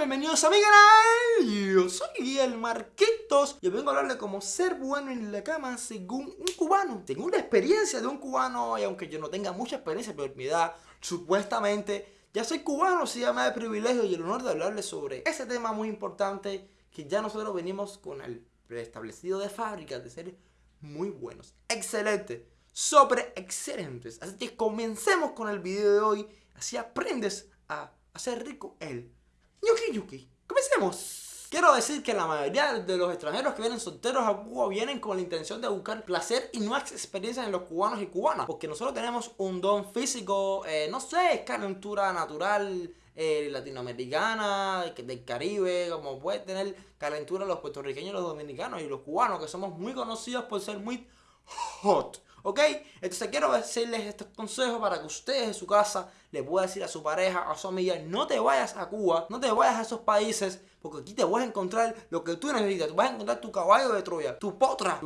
Bienvenidos a mi canal, yo soy el Marquitos y vengo a hablarle como ser bueno en la cama según un cubano. Según la experiencia de un cubano y aunque yo no tenga mucha experiencia por mi edad, supuestamente ya soy cubano, se llama el privilegio y el honor de hablarles sobre ese tema muy importante que ya nosotros venimos con el preestablecido de fábrica de ser muy buenos, excelentes, sobre excelentes. Así que comencemos con el video de hoy, así aprendes a hacer rico el Yuki Yuki. Comencemos. Quiero decir que la mayoría de los extranjeros que vienen solteros a Cuba vienen con la intención de buscar placer y nuevas experiencias en los cubanos y cubanas. Porque nosotros tenemos un don físico, eh, no sé, calentura natural eh, latinoamericana, del Caribe, como puede tener calentura los puertorriqueños, los dominicanos y los cubanos, que somos muy conocidos por ser muy hot. ¿Ok? Entonces quiero decirles estos consejos para que ustedes en su casa le puedan decir a su pareja, a su amiga, no te vayas a Cuba, no te vayas a esos países, porque aquí te vas a encontrar lo que tú necesitas. Tú vas a encontrar tu caballo de Troya, tu potra,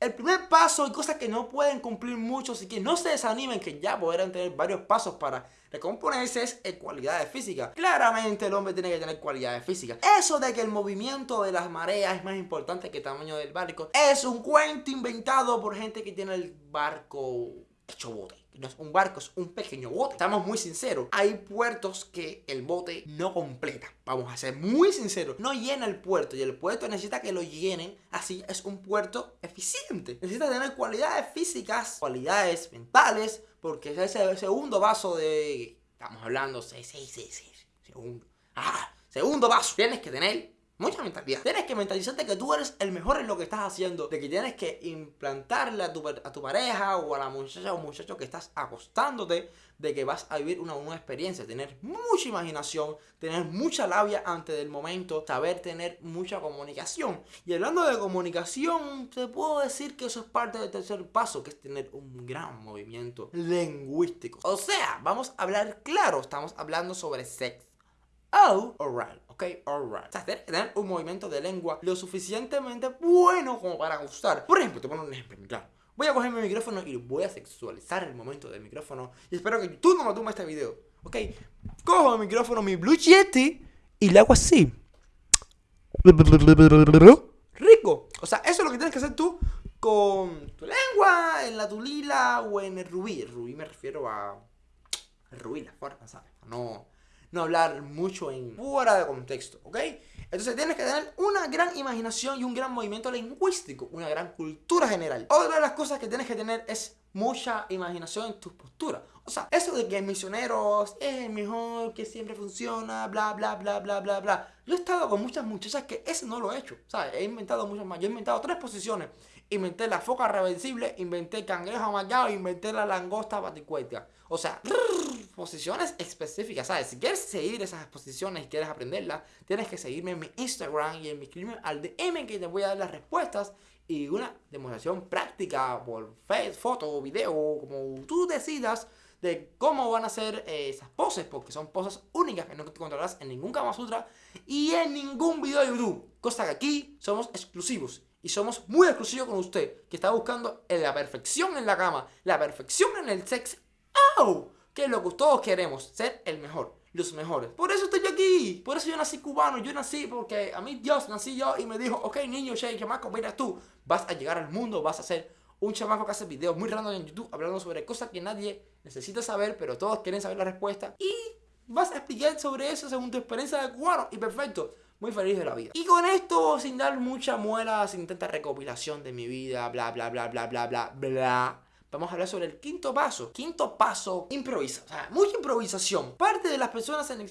El primer paso y cosas que no pueden cumplir muchos y que no se desanimen que ya podrán tener varios pasos para recomponerse es cualidades físicas. Claramente el hombre tiene que tener cualidades físicas. Eso de que el movimiento de las mareas es más importante que el tamaño del barco es un cuento inventado por gente que tiene el barco hecho bote. No es un barco, es un pequeño bote. Estamos muy sinceros. Hay puertos que el bote no completa. Vamos a ser muy sinceros. No llena el puerto y el puerto necesita que lo llenen. Así es un puerto eficiente. Necesita tener cualidades físicas, cualidades mentales, porque es ese segundo vaso de... Estamos hablando, 6, 6, 6, segundo. Ah, segundo vaso. Tienes que tener mucha mentalidad. Tienes que mentalizarte que tú eres el mejor en lo que estás haciendo, de que tienes que implantarle a tu, a tu pareja o a la muchacha o muchacho que estás acostándote, de que vas a vivir una nueva experiencia, tener mucha imaginación, tener mucha labia antes del momento, saber tener mucha comunicación. Y hablando de comunicación, te puedo decir que eso es parte del tercer paso, que es tener un gran movimiento lingüístico. O sea, vamos a hablar claro, estamos hablando sobre sexo Oh, oral, ok, alright. O sea, tienes que tener un movimiento de lengua lo suficientemente bueno como para gustar. Por ejemplo, te pongo un ejemplo claro. Voy a coger mi micrófono y voy a sexualizar el momento del micrófono. Y espero que tú no me tomes este video. ¿Ok? Cojo el micrófono, mi Blue Yeti, y le hago así. Rico. O sea, eso es lo que tienes que hacer tú con tu lengua, en la tulila o en el rubí. Rubí me refiero a... El rubí, la forma, ¿sabes? No no hablar mucho en fuera de contexto, ¿ok? Entonces tienes que tener una gran imaginación y un gran movimiento lingüístico, una gran cultura general. Otra de las cosas que tienes que tener es mucha imaginación en tus posturas. O sea, eso de que misioneros es el mejor, que siempre funciona, bla, bla, bla, bla, bla, bla. Yo he estado con muchas muchachas que eso no lo he hecho. ¿Sabes? He inventado muchas más. Yo he inventado tres posiciones. Inventé la foca reversible, inventé el cangrejo amagado, inventé la langosta baticueta. O sea, posiciones específicas, ¿sabes? Si quieres seguir esas posiciones y quieres aprenderlas, tienes que seguirme en mi Instagram y en mi escribirme al DM que te voy a dar las respuestas y una demostración práctica por foto o video, como tú decidas de cómo van a ser eh, esas poses, porque son poses únicas que no encontrarás en ningún Kama Sutra y en ningún video de YouTube. Cosa que aquí somos exclusivos y somos muy exclusivos con usted, que está buscando la perfección en la cama, la perfección en el sex. ¡Oh! Que es lo que todos queremos, ser el mejor, los mejores. Por eso estoy por eso yo nací cubano, yo nací porque a mí Dios nací yo y me dijo, ok niño, Shay, chamaco, mira tú, vas a llegar al mundo, vas a ser un chamaco que hace videos muy random en YouTube hablando sobre cosas que nadie necesita saber, pero todos quieren saber la respuesta. Y vas a explicar sobre eso según tu experiencia de cubano. Y perfecto, muy feliz de la vida. Y con esto, sin dar mucha muela, sin tanta recopilación de mi vida, bla, bla, bla, bla, bla, bla, bla. Vamos a hablar sobre el quinto paso. Quinto paso, improvisa. O sea, mucha improvisación. Parte de las personas en el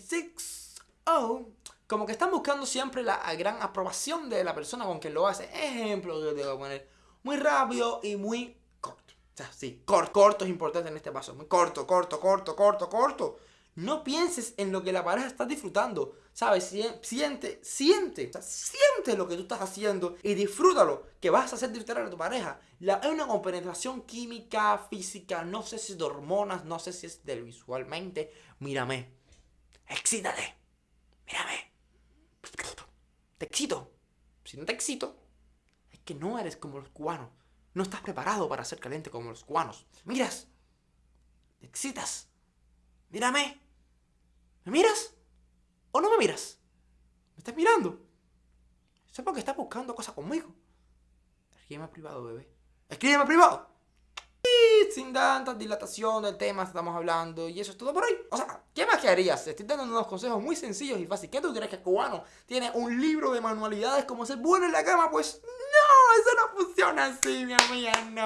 6O como que están buscando siempre la gran aprobación de la persona con quien lo hace. Ejemplo, yo te voy a poner muy rápido y muy corto. O sea, sí, corto, corto es importante en este paso. Muy corto, corto, corto, corto, corto. No pienses en lo que la pareja está disfrutando. ¿Sabes? Siente, siente, siente lo que tú estás haciendo y disfrútalo, que vas a hacer disfrutar a tu pareja. La, una compenetración química, física, no sé si es de hormonas, no sé si es del visualmente. Mírame, excítate, mírame. Te excito. Si no te excito, es que no eres como los cubanos. No estás preparado para ser caliente como los cubanos. Miras, te excitas. Mírame. ¿Me miras? ¿O no me miras? ¿Me estás mirando? Sé porque estás buscando cosas conmigo. Escríbeme privado, bebé. Escríbeme privado. Sin tanta dilatación del tema estamos hablando y eso es todo por hoy. O sea, ¿qué más que harías? Estoy dando unos consejos muy sencillos y fáciles. ¿Qué tú crees que el cubano tiene un libro de manualidades como ser bueno en la cama? Pues no, eso no funciona así, mi amiga, no.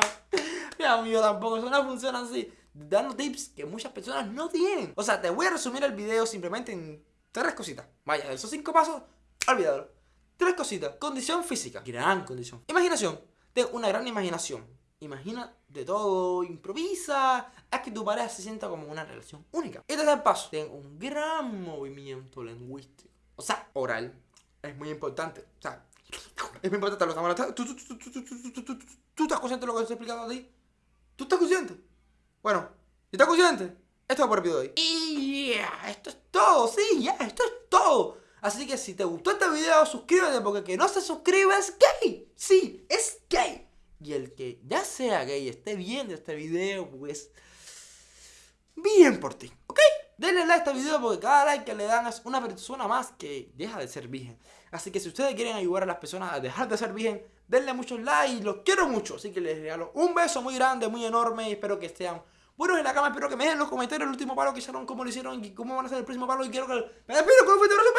Mi amigo tampoco, eso no funciona así. Dando tips que muchas personas no tienen. O sea, te voy a resumir el video simplemente en tres cositas. Vaya, esos cinco pasos, olvídalo. Tres cositas. Condición física. Gran condición. Imaginación. Ten una gran imaginación. Imagina de todo, improvisa, haz que tu pareja se sienta como una relación única. Y tercer paso, ten un gran movimiento lingüístico. O sea, oral. Es muy importante. O sea, es muy importante ¿Tú, estás consciente de lo que estoy explicando a ti? ¿Tú estás consciente? Bueno, ¿estás consciente? Esto es por el video de hoy. Y yeah, esto es todo, sí, ya, esto es todo. Así que si te gustó este video, suscríbete porque el que no se suscribe es gay. Sí, es gay. Y el que ya sea gay esté viendo este video, pues... Bien por ti, ¿ok? Denle like a este video porque cada like que le dan es una persona más que deja de ser virgen. Así que si ustedes quieren ayudar a las personas a dejar de ser virgen, denle muchos likes, los quiero mucho. Así que les regalo un beso muy grande, muy enorme espero que estén buenos en la cama. Espero que me dejen en los comentarios el último palo que hicieron, cómo lo hicieron y cómo van a hacer el próximo palo. Y quiero que me despido con un fuerte abrazo.